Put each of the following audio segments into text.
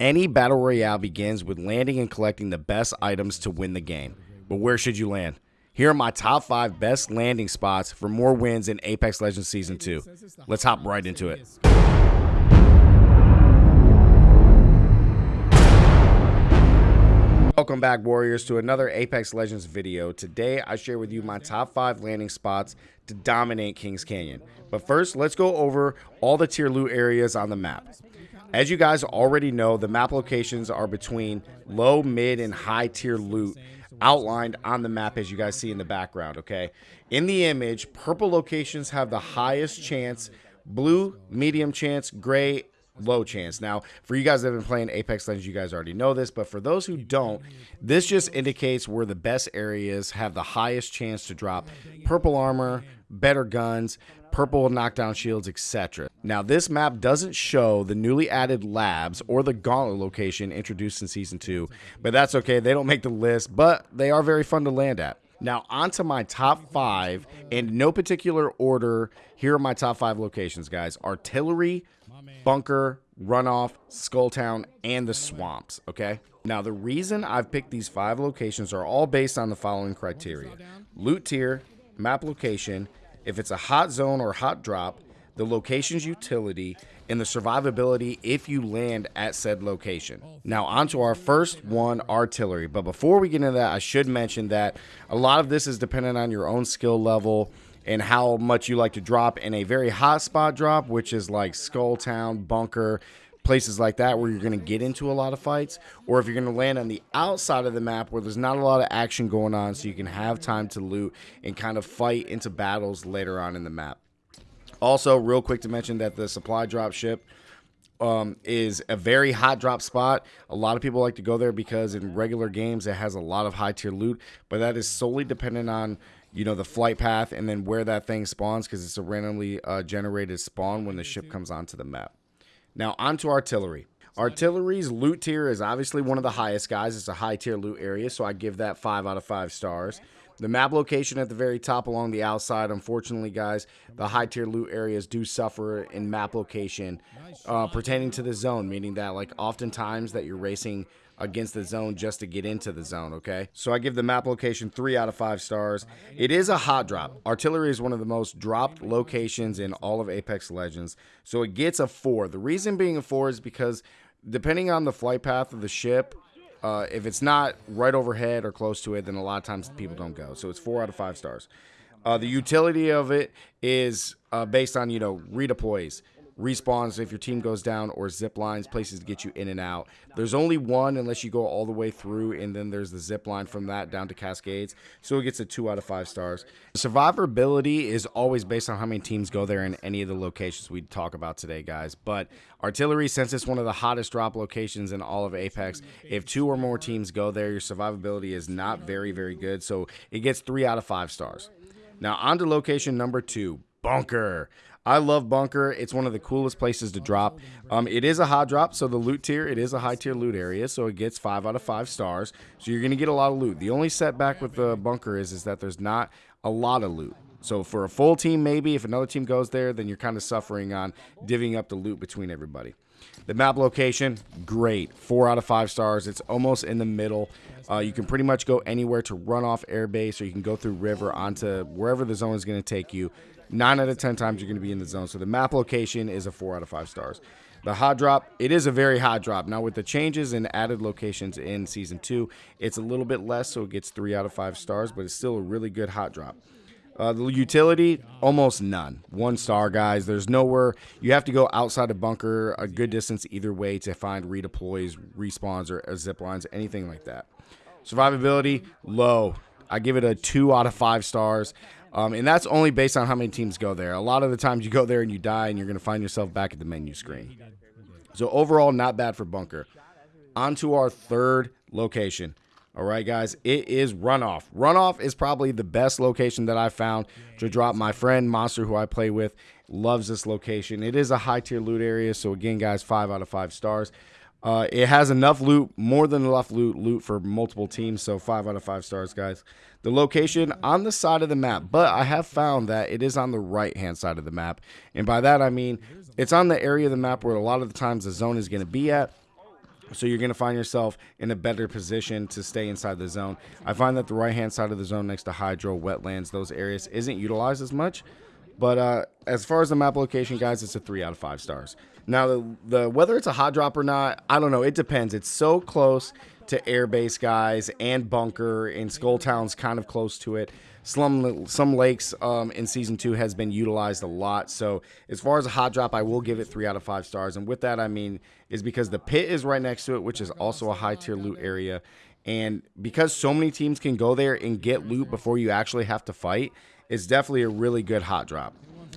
Any battle royale begins with landing and collecting the best items to win the game. But where should you land? Here are my top five best landing spots for more wins in Apex Legends Season 2. Let's hop right into it. Welcome back, Warriors, to another Apex Legends video. Today, I share with you my top five landing spots to dominate Kings Canyon. But first, let's go over all the tier loot areas on the map. As you guys already know, the map locations are between low, mid, and high tier loot outlined on the map as you guys see in the background, okay? In the image, purple locations have the highest chance, blue, medium chance, gray, low chance. Now, for you guys that have been playing Apex Legends, you guys already know this, but for those who don't, this just indicates where the best areas have the highest chance to drop purple armor, better guns, purple knockdown shields, etc. Now, this map doesn't show the newly added labs or the gauntlet location introduced in Season 2, but that's okay. They don't make the list, but they are very fun to land at. Now, onto my top five, in no particular order. Here are my top five locations, guys. Artillery, Bunker, Runoff, Skulltown, and the Swamps, okay? Now, the reason I've picked these five locations are all based on the following criteria. Loot tier, map location, if it's a hot zone or hot drop, the location's utility, and the survivability if you land at said location. Now, onto our first one, artillery. But before we get into that, I should mention that a lot of this is dependent on your own skill level and how much you like to drop in a very hot spot drop, which is like Skulltown, Bunker, places like that where you're going to get into a lot of fights, or if you're going to land on the outside of the map where there's not a lot of action going on, so you can have time to loot and kind of fight into battles later on in the map. Also, real quick to mention that the supply drop ship um, is a very hot drop spot. A lot of people like to go there because in regular games it has a lot of high tier loot, but that is solely dependent on you know the flight path and then where that thing spawns because it's a randomly uh, generated spawn when the ship comes onto the map. Now onto artillery. Artillery's loot tier is obviously one of the highest guys. It's a high tier loot area, so I give that five out of five stars. The map location at the very top along the outside, unfortunately, guys, the high tier loot areas do suffer in map location uh, pertaining to the zone, meaning that, like, oftentimes that you're racing against the zone just to get into the zone, okay? So I give the map location three out of five stars. It is a hot drop. Artillery is one of the most dropped locations in all of Apex Legends, so it gets a four. The reason being a four is because depending on the flight path of the ship, uh, if it's not right overhead or close to it, then a lot of times people don't go. So it's four out of five stars. Uh, the utility of it is uh, based on you know redeploys respawns if your team goes down, or zip lines, places to get you in and out. There's only one unless you go all the way through, and then there's the zip line from that down to Cascades. So it gets a two out of five stars. Survivability is always based on how many teams go there in any of the locations we talk about today, guys. But artillery, since it's one of the hottest drop locations in all of Apex, if two or more teams go there, your survivability is not very, very good. So it gets three out of five stars. Now, on to location number two, Bunker. I love Bunker. It's one of the coolest places to drop. Um, it is a hot drop, so the loot tier, it is a high tier loot area, so it gets five out of five stars. So you're going to get a lot of loot. The only setback with the Bunker is, is that there's not a lot of loot. So for a full team, maybe, if another team goes there, then you're kind of suffering on divvying up the loot between everybody. The map location, great. Four out of five stars. It's almost in the middle. Uh, you can pretty much go anywhere to Runoff airbase, or you can go through river onto wherever the zone is going to take you. Nine out of ten times you're going to be in the zone. So the map location is a four out of five stars. The hot drop, it is a very hot drop. Now with the changes and added locations in season two, it's a little bit less, so it gets three out of five stars, but it's still a really good hot drop. Uh, the utility, almost none. One star, guys. There's nowhere. You have to go outside a bunker a good distance either way to find redeploys, respawns, or zip lines, anything like that. Survivability, low. I give it a two out of five stars. Um, and that's only based on how many teams go there. A lot of the times you go there and you die, and you're going to find yourself back at the menu screen. So overall, not bad for Bunker. On to our third location. All right, guys, it is Runoff. Runoff is probably the best location that I found to drop. My friend Monster, who I play with, loves this location. It is a high tier loot area. So, again, guys, five out of five stars. Uh, it has enough loot, more than enough loot, loot for multiple teams. So five out of five stars, guys. The location on the side of the map, but I have found that it is on the right hand side of the map, and by that I mean it's on the area of the map where a lot of the times the zone is going to be at. So you're going to find yourself in a better position to stay inside the zone. I find that the right-hand side of the zone next to hydro, wetlands, those areas isn't utilized as much. But uh, as far as the map location, guys, it's a three out of five stars. Now, the, the whether it's a hot drop or not, I don't know. It depends. It's so close to airbase guys and bunker, and Skulltown's kind of close to it. Some some lakes um, in season two has been utilized a lot. So as far as a hot drop, I will give it three out of five stars. And with that, I mean is because the pit is right next to it, which is also a high tier loot area. And because so many teams can go there and get loot before you actually have to fight, it's definitely a really good hot drop.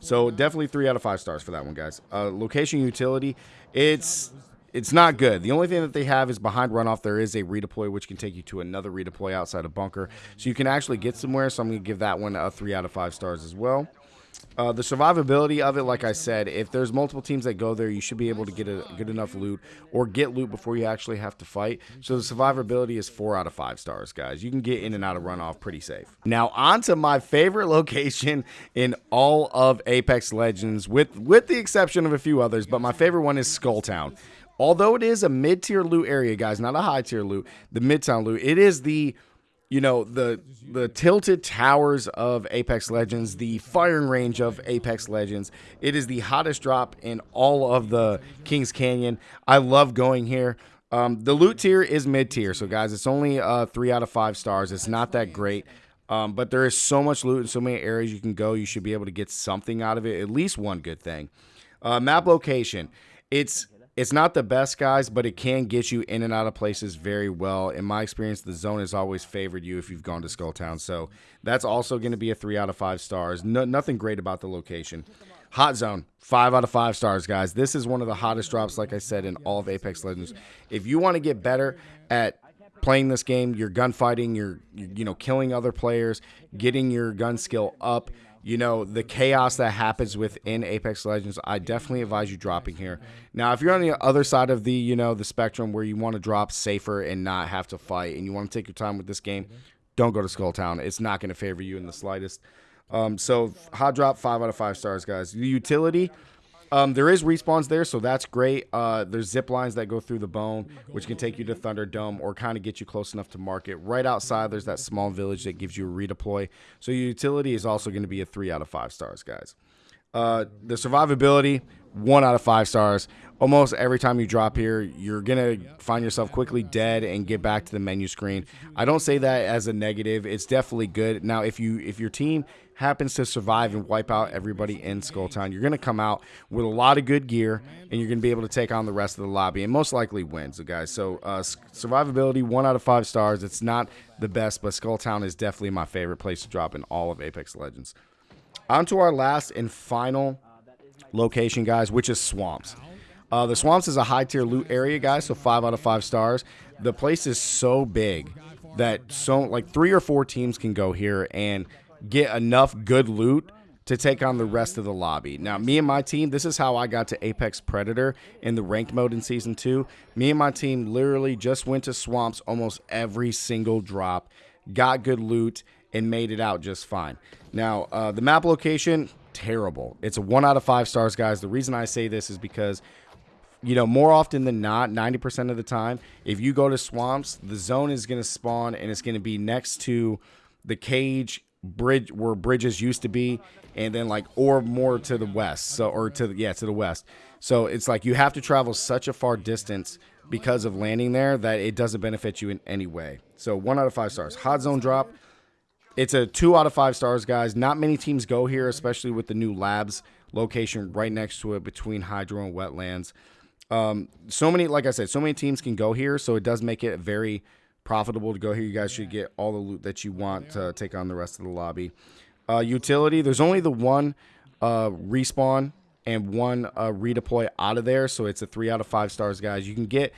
So definitely three out of five stars for that one, guys. Uh, location utility, it's it's not good. The only thing that they have is behind runoff. There is a redeploy, which can take you to another redeploy outside of bunker, so you can actually get somewhere. So I'm to give that one a three out of five stars as well. Uh, the survivability of it, like I said, if there's multiple teams that go there, you should be able to get a good enough loot or get loot before you actually have to fight. So the survivability is four out of five stars, guys. You can get in and out of runoff pretty safe. Now on to my favorite location in all of Apex Legends, with with the exception of a few others, but my favorite one is Skulltown. Although it is a mid-tier loot area, guys, not a high-tier loot, the Midtown loot, it is the you know the the tilted towers of Apex Legends, the firing range of Apex Legends. It is the hottest drop in all of the Kings Canyon. I love going here. Um, the loot tier is mid tier, so guys, it's only uh, three out of five stars. It's not that great, um, but there is so much loot in so many areas you can go. You should be able to get something out of it, at least one good thing. Uh, map location, it's it's not the best, guys, but it can get you in and out of places very well. In my experience, the zone has always favored you if you've gone to Skulltown. So that's also going to be a three out of five stars. No, nothing great about the location. Hot zone, five out of five stars, guys. This is one of the hottest drops, like I said, in all of Apex Legends. If you want to get better at playing this game, you're gunfighting, you're you know killing other players, getting your gun skill up, you know, the chaos that happens within Apex Legends, I definitely advise you dropping here. Now, if you're on the other side of the, you know, the spectrum where you want to drop safer and not have to fight and you want to take your time with this game, don't go to Skull Town. It's not going to favor you in the slightest. Um, so, hot drop, 5 out of 5 stars, guys. The utility, um, there is respawns there, so that's great. Uh, there's zip lines that go through the bone, which can take you to Thunderdome or kind of get you close enough to market. Right outside, there's that small village that gives you a redeploy. So your utility is also going to be a three out of five stars, guys. Uh, the survivability, one out of five stars. Almost every time you drop here, you're gonna find yourself quickly dead and get back to the menu screen. I don't say that as a negative. It's definitely good. Now, if you if your team happens to survive and wipe out everybody in Skulltown, you're gonna come out with a lot of good gear and you're gonna be able to take on the rest of the lobby and most likely win. So, guys, so uh, survivability, one out of five stars. It's not the best, but Skulltown is definitely my favorite place to drop in all of Apex Legends. On to our last and final location, guys, which is Swamps. Uh, the Swamps is a high tier loot area, guys, so five out of five stars. The place is so big that so like three or four teams can go here and get enough good loot to take on the rest of the lobby. Now, me and my team, this is how I got to Apex Predator in the ranked mode in season two. Me and my team literally just went to swamps almost every single drop, got good loot, and made it out just fine. Now, uh, the map location, terrible. It's a one out of five stars, guys. The reason I say this is because, you know, more often than not, 90% of the time, if you go to swamps, the zone is going to spawn and it's going to be next to the cage bridge where bridges used to be and then like or more to the west so or to the, yeah to the west so it's like you have to travel such a far distance because of landing there that it doesn't benefit you in any way so one out of five stars hot zone drop it's a two out of five stars, guys. Not many teams go here, especially with the new labs location right next to it between hydro and wetlands. Um, so many, like I said, so many teams can go here, so it does make it very profitable to go here. You guys should get all the loot that you want to take on the rest of the lobby. Uh, utility, there's only the one uh, respawn and one uh, redeploy out of there, so it's a three out of five stars, guys. You can get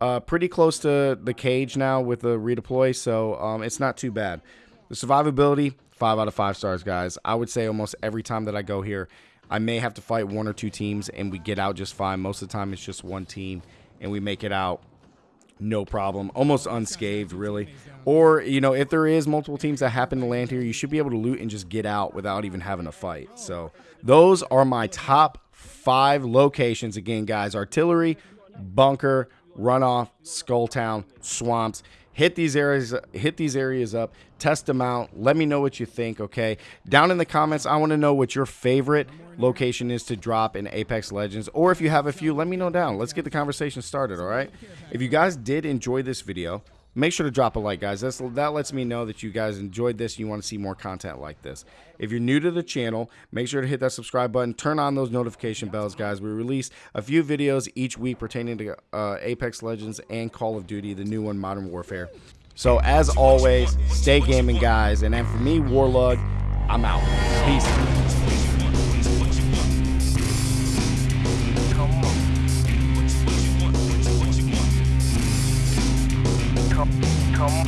uh, pretty close to the cage now with the redeploy, so um, it's not too bad. The survivability, five out of five stars, guys. I would say almost every time that I go here, I may have to fight one or two teams and we get out just fine. Most of the time, it's just one team and we make it out no problem, almost unscathed, really. Or, you know, if there is multiple teams that happen to land here, you should be able to loot and just get out without even having a fight. So, those are my top five locations. Again, guys, artillery, bunker, Runoff, Skulltown, Swamps. Hit these areas hit these areas up, test them out. Let me know what you think, okay? Down in the comments, I want to know what your favorite location is to drop in Apex Legends or if you have a few, let me know down. Let's get the conversation started, all right? If you guys did enjoy this video, make sure to drop a like guys. That's, that lets me know that you guys enjoyed this and you want to see more content like this. If you're new to the channel make sure to hit that subscribe button. Turn on those notification bells guys. We release a few videos each week pertaining to uh, apex legends and call of duty the new one modern warfare. So as always stay gaming guys. And then for me warlug i'm out. Peace come